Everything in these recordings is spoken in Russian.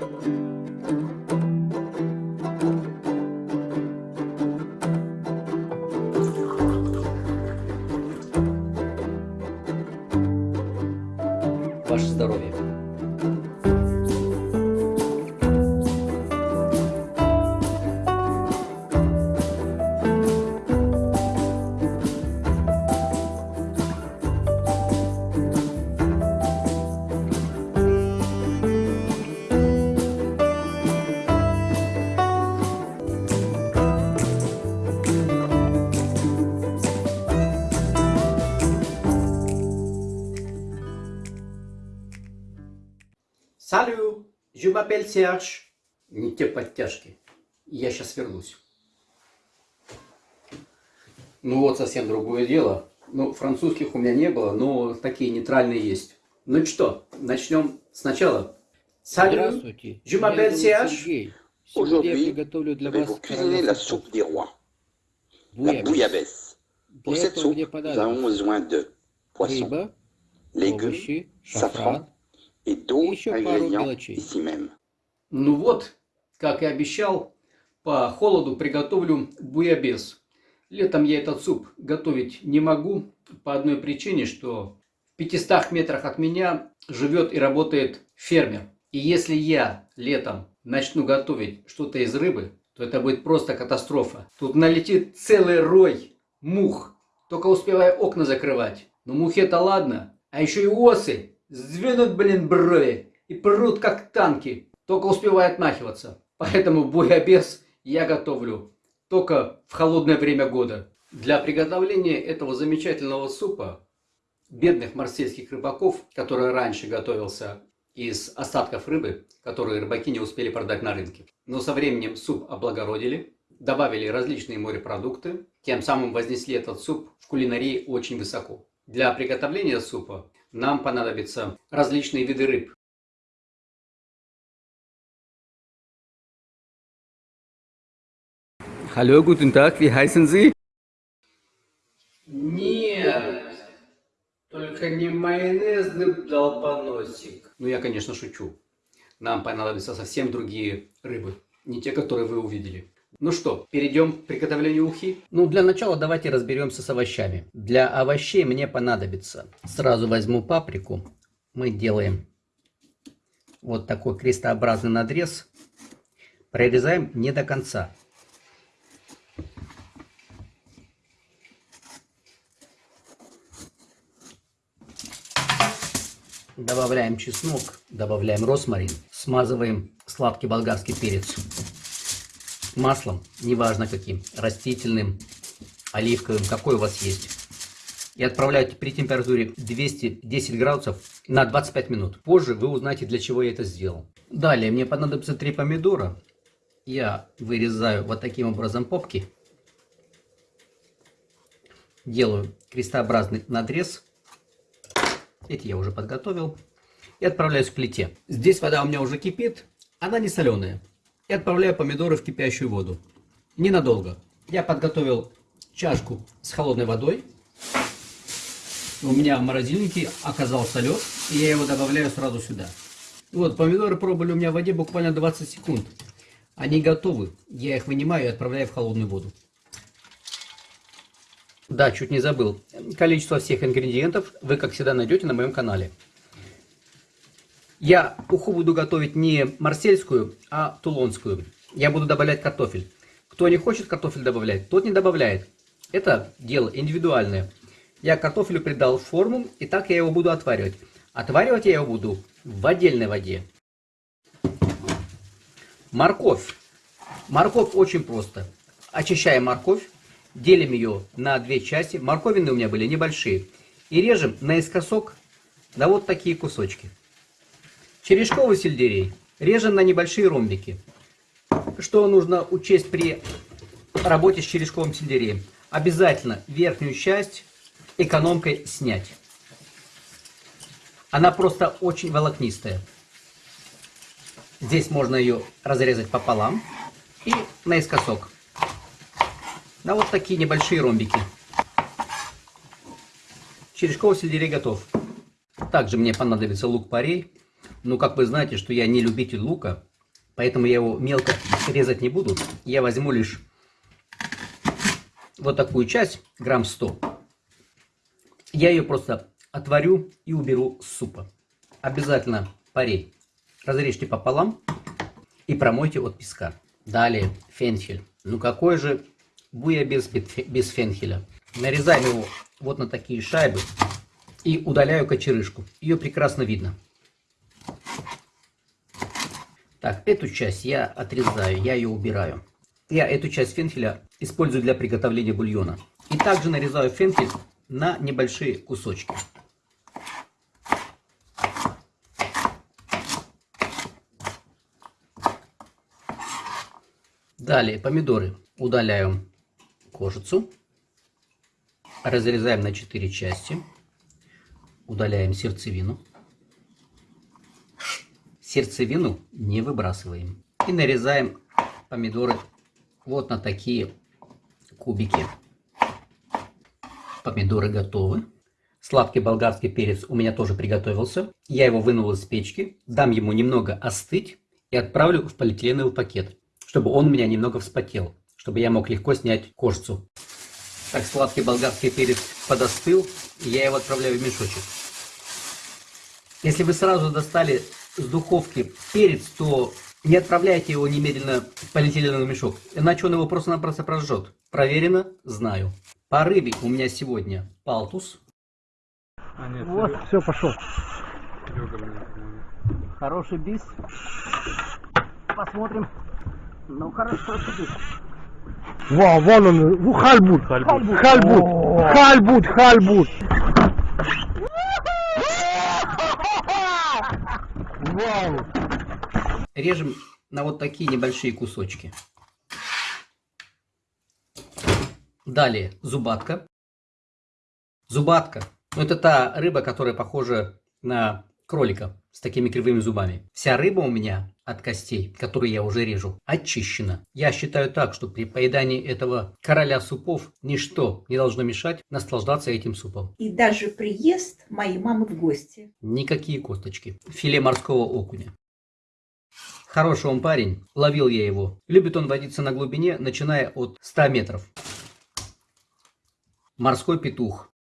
Ваше Салю, je m'appelle Serge. Не те подтяжки. Я сейчас вернусь. Ну вот совсем другое дело. Ну, французских у меня не было, но такие нейтральные есть. Ну что, начнем сначала. Салю, Здравствуйте. je m'appelle Serge. Сегодня я Aujourd'hui, приготовлю для вас la soupe des rois, суп. la bouillabaisse. Pour Для cette этого soupe, nous avons besoin de poisson, рыба, légumes, safran d'autres еще пару мелочей. Ну вот, как и обещал, по холоду приготовлю буябес. Летом я этот суп готовить не могу по одной причине, что в 500 метрах от меня живет и работает фермер. И если я летом начну готовить что-то из рыбы, то это будет просто катастрофа. Тут налетит целый рой мух, только успевая окна закрывать. Но мухи это ладно, а еще и осы сдвинут, блин, брови и прут как танки, только успевая отмахиваться. Поэтому буябес я готовлю только в холодное время года. Для приготовления этого замечательного супа бедных марсельских рыбаков, который раньше готовился из остатков рыбы, которые рыбаки не успели продать на рынке. Но со временем суп облагородили, добавили различные морепродукты, тем самым вознесли этот суп в кулинарии очень высоко. Для приготовления супа нам понадобятся различные виды рыб. Hallo, guten Tag, wie heißen Sie? Нет, только не майонезный долбоносик. Ну, я, конечно, шучу. Нам понадобятся совсем другие рыбы, не те, которые вы увидели. Ну что, перейдем к приготовлению ухи? Ну, для начала давайте разберемся с овощами. Для овощей мне понадобится. Сразу возьму паприку. Мы делаем вот такой крестообразный надрез. Прорезаем не до конца. Добавляем чеснок, добавляем росмарин, смазываем сладкий болгарский перец маслом, неважно каким, растительным, оливковым, какой у вас есть. И отправляете при температуре 210 градусов на 25 минут. Позже вы узнаете, для чего я это сделал. Далее мне понадобится 3 помидора. Я вырезаю вот таким образом попки. Делаю крестообразный надрез. Эти я уже подготовил. И отправляюсь к плите. Здесь вода у меня уже кипит. Она не соленая. И отправляю помидоры в кипящую воду. Ненадолго. Я подготовил чашку с холодной водой. У меня в морозильнике оказался лед. И я его добавляю сразу сюда. Вот, помидоры пробовали у меня в воде буквально 20 секунд. Они готовы. Я их вынимаю и отправляю в холодную воду. Да, чуть не забыл. Количество всех ингредиентов вы, как всегда, найдете на моем канале. Я уху буду готовить не марсельскую, а тулонскую. Я буду добавлять картофель. Кто не хочет картофель добавлять, тот не добавляет. Это дело индивидуальное. Я картофелю придал форму, и так я его буду отваривать. Отваривать я его буду в отдельной воде. Морковь. Морковь очень просто. Очищаем морковь, делим ее на две части. Морковины у меня были небольшие. И режем наискосок на вот такие кусочки. Черешковый сельдерей режем на небольшие ромбики. Что нужно учесть при работе с черешковым сельдереем? Обязательно верхнюю часть экономкой снять. Она просто очень волокнистая. Здесь можно ее разрезать пополам и наискосок. На вот такие небольшие ромбики. Черешковый сельдерей готов. Также мне понадобится лук-порей. Но как вы знаете, что я не любитель лука, Поэтому я его мелко резать не буду. Я возьму лишь вот такую часть, грамм 100. Я ее просто отварю и уберу с супа. Обязательно парей разрежьте пополам и промойте от песка. Далее фенхель. Ну какой же буя без, без фенхеля. Нарезаем его вот на такие шайбы и удаляю кочерышку. Ее прекрасно видно. Так, эту часть я отрезаю, я ее убираю. Я эту часть фенхеля использую для приготовления бульона. И также нарезаю фенхель на небольшие кусочки. Далее помидоры удаляем кожицу, разрезаем на 4 части, удаляем сердцевину. Сердцевину не выбрасываем. И нарезаем помидоры вот на такие кубики. Помидоры готовы. Сладкий болгарский перец у меня тоже приготовился. Я его вынул из печки, дам ему немного остыть и отправлю в полиэтиленовый пакет чтобы он у меня немного вспотел, чтобы я мог легко снять кожицу. Так, сладкий болгарский перец подостыл, и я его отправляю в мешочек. Если вы сразу достали с духовки перец, то не отправляйте его немедленно в полиэтиленовый мешок, иначе он его просто-напросто прожжет. Проверено, знаю. По рыбе у меня сегодня палтус. А, нет, Вот, все, пошел. Хороший бис. Посмотрим. Ну хорошо сидит. Вау, вон он, хальбут, Хальбут. хальбут, хальбут, хальбут. Вау. Режем на вот такие небольшие кусочки. Далее зубатка. Зубатка. Ну, это та рыба, которая похожа на кролика с такими кривыми зубами. Вся рыба у меня от костей, которые я уже режу, очищена. Я считаю так, что при поедании этого короля супов ничто не должно мешать наслаждаться этим супом. И даже приезд моей мамы в гости. Никакие косточки. Филе морского окуня. Хороший он парень, ловил я его. Любит он водиться на глубине, начиная от 100 метров. Морской петух.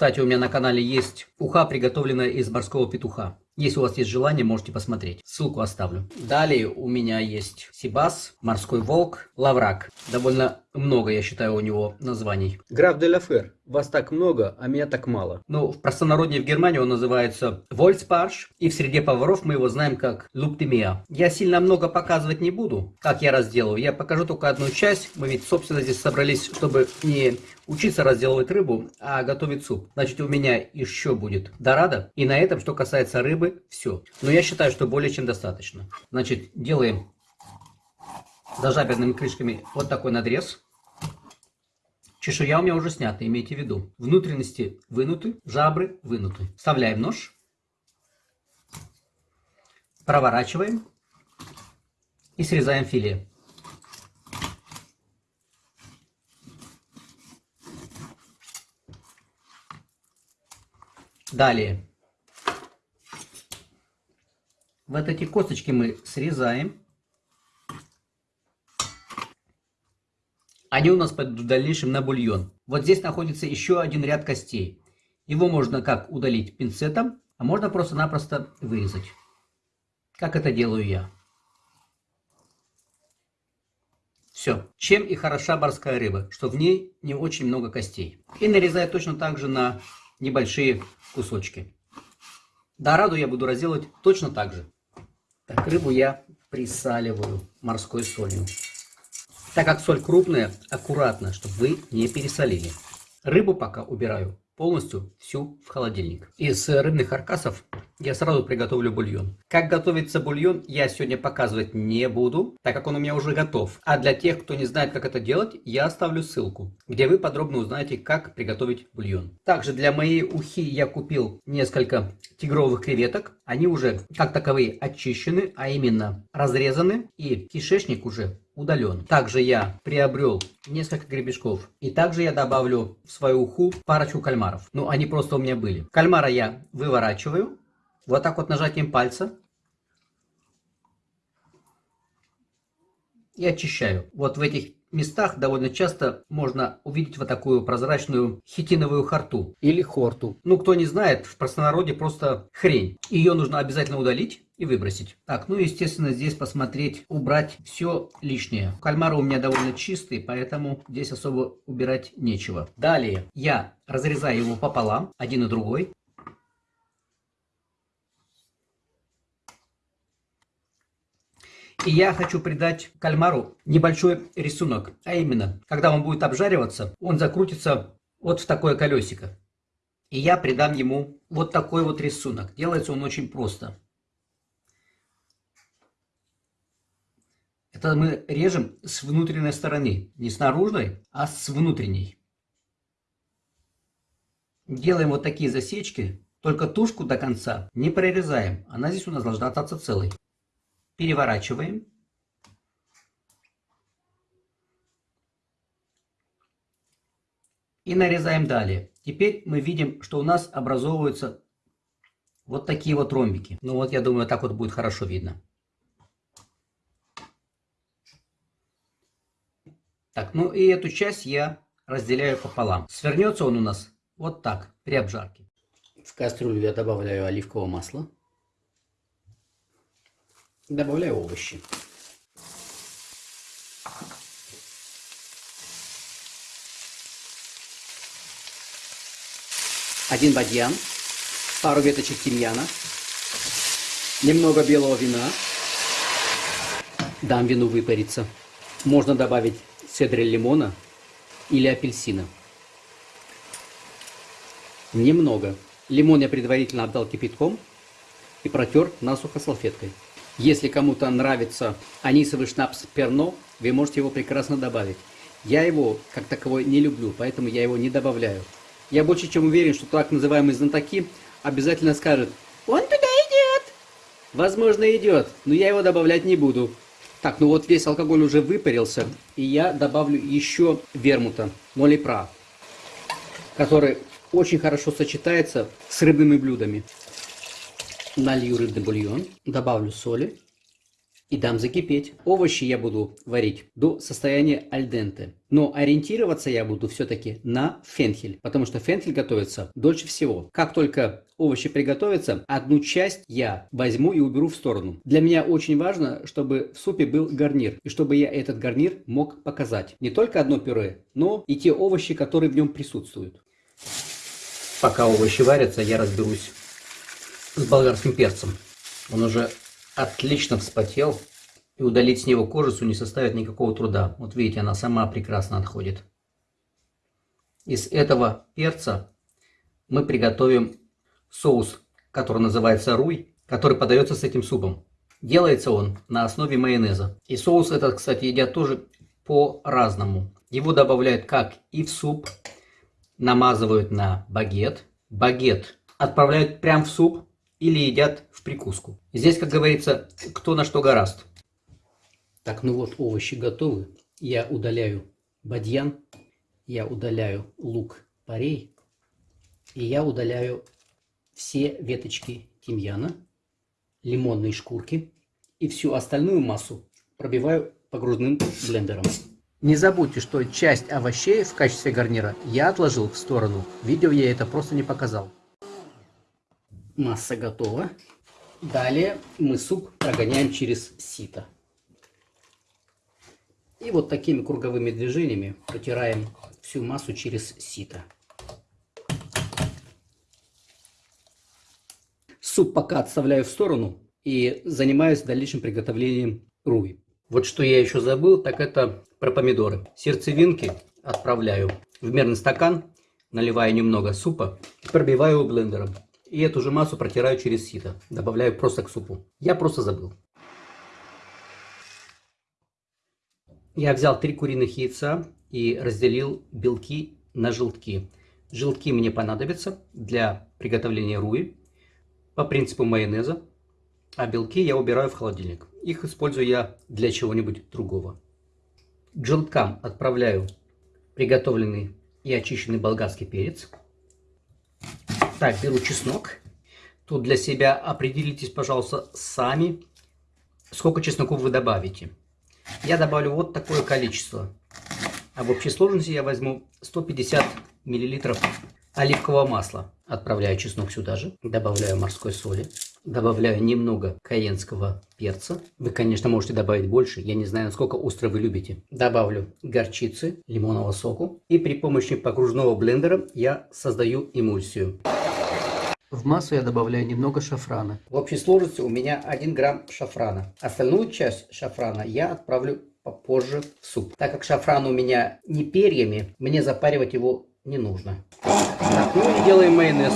Кстати, у меня на канале есть уха, приготовленная из морского петуха. Если у вас есть желание, можете посмотреть. Ссылку оставлю. Далее у меня есть сибас, морской волк, лаврак. Довольно много, я считаю, у него названий. Граф де ла Фер. Вас так много, а меня так мало. Ну, в простонародье в Германии он называется Вольцпарш. И в среде поваров мы его знаем как Луптемия. Я сильно много показывать не буду, как я разделываю. Я покажу только одну часть. Мы ведь, собственно, здесь собрались, чтобы не учиться разделывать рыбу, а готовить суп. Значит, у меня еще будет дорада. И на этом, что касается рыбы, все. Но я считаю, что более чем достаточно. Значит, делаем зажаберными крышками вот такой надрез. Чешуя у меня уже снята, имейте в виду. Внутренности вынуты, жабры вынуты. Вставляем нож. Проворачиваем. И срезаем филе. Далее. Вот эти косточки мы срезаем. Они у нас пойдут в дальнейшем на бульон. Вот здесь находится еще один ряд костей. Его можно как удалить пинцетом, а можно просто-напросто вырезать. Как это делаю я. Все. Чем и хороша морская рыба, что в ней не очень много костей. И нарезаю точно так же на небольшие кусочки. Дораду я буду разделывать точно так же. Так, рыбу я присаливаю морской солью. Так как соль крупная, аккуратно, чтобы вы не пересолили. Рыбу пока убираю полностью всю в холодильник. Из рыбных каркасов я сразу приготовлю бульон. Как готовится бульон, я сегодня показывать не буду, так как он у меня уже готов. А для тех, кто не знает, как это делать, я оставлю ссылку, где вы подробно узнаете, как приготовить бульон. Также для моей ухи я купил несколько тигровых креветок. Они уже как таковые очищены, а именно разрезаны и кишечник уже удален. Также я приобрел несколько гребешков. И также я добавлю в свою уху парочку кальмаров. Ну, они просто у меня были. Кальмара я выворачиваю. Вот так вот нажатием пальца. И очищаю. Вот в этих местах довольно часто можно увидеть вот такую прозрачную хитиновую харту или хорту. Ну, кто не знает, в простонародье просто хрень. Ее нужно обязательно удалить и выбросить. Так, ну, естественно, здесь посмотреть, убрать все лишнее. Кальмары у меня довольно чистые, поэтому здесь особо убирать нечего. Далее я разрезаю его пополам, один и другой. И я хочу придать кальмару небольшой рисунок. А именно, когда он будет обжариваться, он закрутится вот в такое колесико. И я придам ему вот такой вот рисунок. Делается он очень просто. Это мы режем с внутренней стороны. Не с наружной, а с внутренней. Делаем вот такие засечки. Только тушку до конца не прорезаем. Она здесь у нас должна остаться целой переворачиваем. И нарезаем далее. Теперь мы видим, что у нас образовываются вот такие вот ромбики. Ну вот, я думаю, так вот будет хорошо видно. Так, ну и эту часть я разделяю пополам. Свернется он у нас вот так, при обжарке. В кастрюлю я добавляю оливкового масла. Добавляю овощи. Один бадьян, пару веточек тимьяна, немного белого вина. Дам вину выпариться. Можно добавить цедры лимона или апельсина. Немного. Лимон я предварительно обдал кипятком и протер насухо салфеткой. Если кому-то нравится анисовый шнапс Перно, вы можете его прекрасно добавить. Я его, как таковой, не люблю, поэтому я его не добавляю. Я больше чем уверен, что так называемые знатоки обязательно скажут «Он туда идет!» Возможно, идет, но я его добавлять не буду. Так, ну вот весь алкоголь уже выпарился, и я добавлю еще вермута, молипра, который очень хорошо сочетается с рыбными блюдами налью рыбный бульон, добавлю соли и дам закипеть. Овощи я буду варить до состояния альденте. Но ориентироваться я буду все-таки на фенхель, потому что фенхель готовится дольше всего. Как только овощи приготовятся, одну часть я возьму и уберу в сторону. Для меня очень важно, чтобы в супе был гарнир, и чтобы я этот гарнир мог показать. Не только одно пюре, но и те овощи, которые в нем присутствуют. Пока овощи варятся, я разберусь с болгарским перцем. Он уже отлично вспотел, и удалить с него кожицу не составит никакого труда. Вот видите, она сама прекрасно отходит. Из этого перца мы приготовим соус, который называется руй, который подается с этим супом. Делается он на основе майонеза. И соус этот, кстати, едят тоже по-разному. Его добавляют как и в суп, намазывают на багет. Багет отправляют прям в суп, или едят в прикуску. Здесь, как говорится, кто на что гораст. Так, ну вот овощи готовы. Я удаляю бадьян, я удаляю лук-порей, и я удаляю все веточки тимьяна, лимонные шкурки и всю остальную массу пробиваю погружным блендером. Не забудьте, что часть овощей в качестве гарнира я отложил в сторону. Видео я это просто не показал. Масса готова. Далее мы суп прогоняем через сито. И вот такими круговыми движениями протираем всю массу через сито. Суп пока отставляю в сторону и занимаюсь дальнейшим приготовлением руи. Вот что я еще забыл, так это про помидоры. Сердцевинки отправляю в мерный стакан, наливаю немного супа и пробиваю его блендером. И эту же массу протираю через сито. Добавляю просто к супу. Я просто забыл. Я взял три куриных яйца и разделил белки на желтки. Желтки мне понадобятся для приготовления руи по принципу майонеза, а белки я убираю в холодильник. Их использую я для чего-нибудь другого. К желткам отправляю приготовленный и очищенный болгарский перец. Так, беру чеснок. Тут для себя определитесь, пожалуйста, сами, сколько чесноков вы добавите. Я добавлю вот такое количество. А в общей сложности я возьму 150 миллилитров оливкового масла. Отправляю чеснок сюда же. Добавляю морской соли. Добавляю немного каенского перца. Вы, конечно, можете добавить больше. Я не знаю, насколько остро вы любите. Добавлю горчицы, лимонного соку. И при помощи погружного блендера я создаю эмульсию. В массу я добавляю немного шафрана. В общей сложности у меня 1 грамм шафрана. Остальную часть шафрана я отправлю попозже в суп. Так как шафран у меня не перьями, мне запаривать его не нужно. Так, ну и делаем майонез.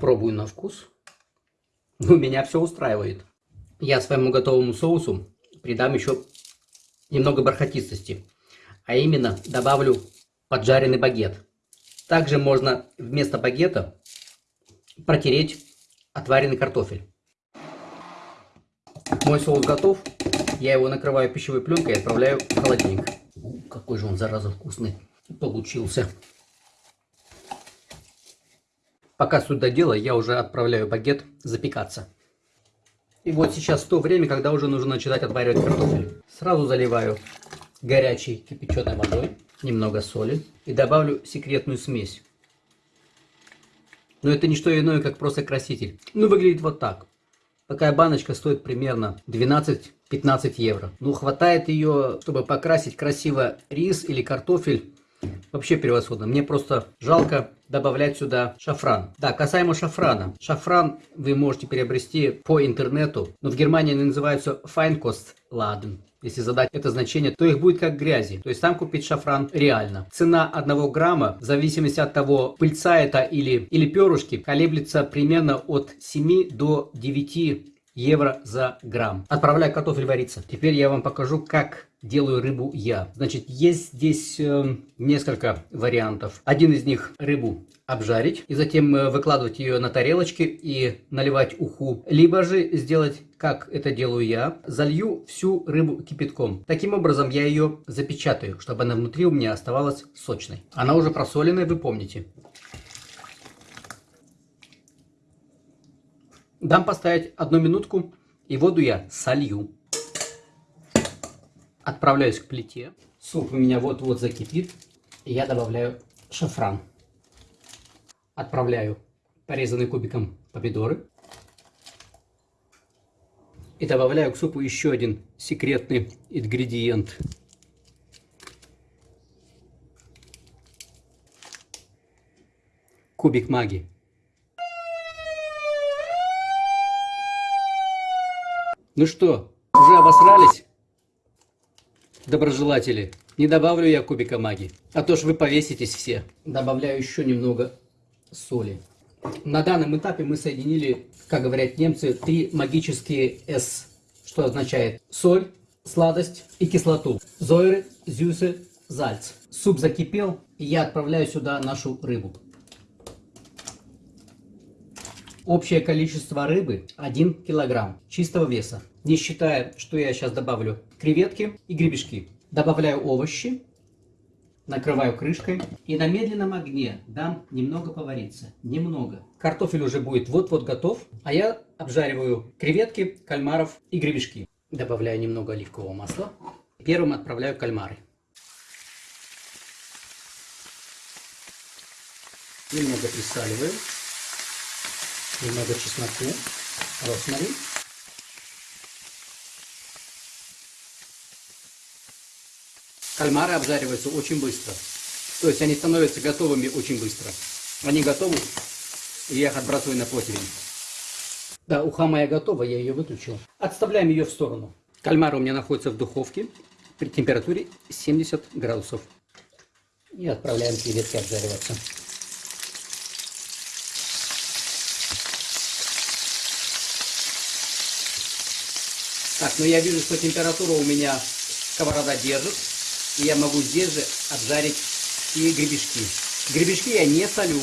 Пробую на вкус. У меня все устраивает. Я своему готовому соусу придам еще немного бархатистости. А именно добавлю поджаренный багет. Также можно вместо багета протереть отваренный картофель. Мой соус готов. Я его накрываю пищевой пленкой и отправляю в холодильник. У, какой же он, зараза, вкусный получился. Пока сюда дело, я уже отправляю багет запекаться. И вот сейчас то время, когда уже нужно начинать отваривать картофель. Сразу заливаю горячей кипяченой водой, немного соли и добавлю секретную смесь. Но это не что иное, как просто краситель. Ну, выглядит вот так. Такая баночка стоит примерно 12-15 евро. Ну, хватает ее, чтобы покрасить красиво рис или картофель. Вообще превосходно. Мне просто жалко добавлять сюда шафран. Да, касаемо шафрана. Шафран вы можете приобрести по интернету. Но в Германии они называются Feinkostladen. Если задать это значение, то их будет как грязи. То есть там купить шафран реально. Цена одного грамма, в зависимости от того, пыльца это или, или перышки, колеблется примерно от 7 до 9 евро за грамм. Отправляю картофель вариться. Теперь я вам покажу, как делаю рыбу я. Значит, есть здесь э, несколько вариантов. Один из них рыбу обжарить и затем э, выкладывать ее на тарелочки и наливать уху. Либо же сделать, как это делаю я, залью всю рыбу кипятком. Таким образом я ее запечатаю, чтобы она внутри у меня оставалась сочной. Она уже просоленная, вы помните. Дам поставить одну минутку и воду я солью. Отправляюсь к плите. Суп у меня вот-вот закипит. Я добавляю шафран. Отправляю порезанные кубиком помидоры. И добавляю к супу еще один секретный ингредиент. Кубик магии. Ну что, уже обосрались? Доброжелатели, не добавлю я кубика маги, а то ж вы повеситесь все. Добавляю еще немного соли. На данном этапе мы соединили, как говорят немцы, три магические S, что означает соль, сладость и кислоту. Зойры, зюсы, зальц. Суп закипел, и я отправляю сюда нашу рыбу. Общее количество рыбы 1 килограмм чистого веса. Не считая, что я сейчас добавлю креветки и гребешки. Добавляю овощи, накрываю крышкой и на медленном огне дам немного повариться. Немного. Картофель уже будет вот-вот готов, а я обжариваю креветки, кальмаров и гребешки. Добавляю немного оливкового масла. Первым отправляю кальмары. Немного присаливаю немного чесноку, росмарин. Кальмары обжариваются очень быстро. То есть они становятся готовыми очень быстро. Они готовы, и я их отбрасываю на противень. Да, уха моя готова, я ее выключил. Отставляем ее в сторону. Кальмары у меня находятся в духовке при температуре 70 градусов. И отправляем креветки обжариваться. Так, ну я вижу, что температура у меня сковорода держит. И я могу здесь же обжарить и гребешки. Гребешки я не солю.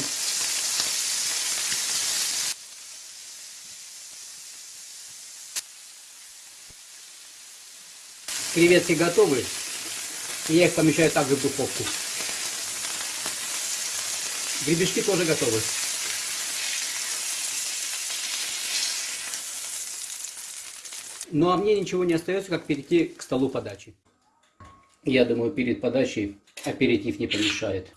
Креветки готовы. И я их помещаю также в духовку. Гребешки тоже готовы. Ну а мне ничего не остается, как перейти к столу подачи. Я думаю, перед подачей аперитив не помешает.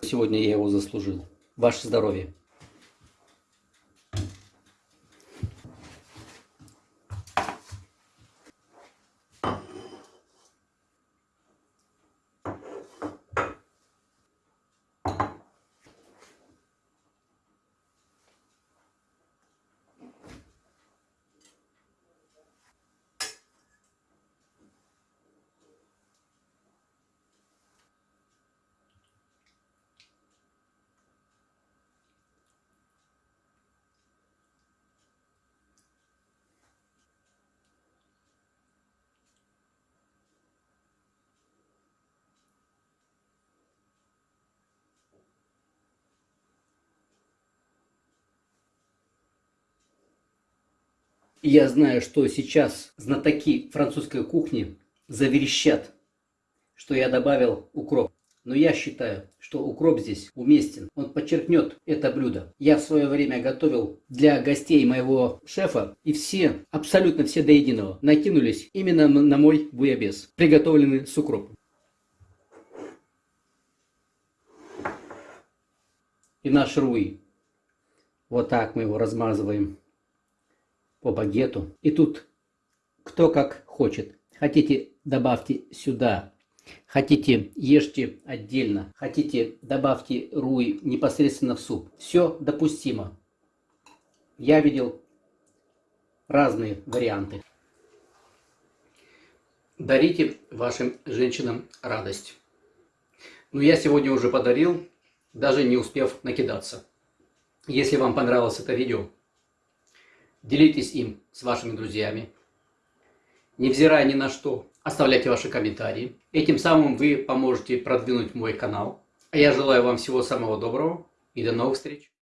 Сегодня я его заслужил. Ваше здоровье. Я знаю, что сейчас знатоки французской кухни заверещат, что я добавил укроп. Но я считаю, что укроп здесь уместен. Он подчеркнет это блюдо. Я в свое время готовил для гостей моего шефа, и все, абсолютно все до единого, накинулись именно на мой буябес, приготовленный с укропом. И наш руи. Вот так мы его размазываем по багету. И тут кто как хочет. Хотите, добавьте сюда. Хотите, ешьте отдельно. Хотите, добавьте руи непосредственно в суп. Все допустимо. Я видел разные варианты. Дарите вашим женщинам радость. Но я сегодня уже подарил, даже не успев накидаться. Если вам понравилось это видео, делитесь им с вашими друзьями. Невзирая ни на что, оставляйте ваши комментарии. Этим самым вы поможете продвинуть мой канал. А я желаю вам всего самого доброго и до новых встреч.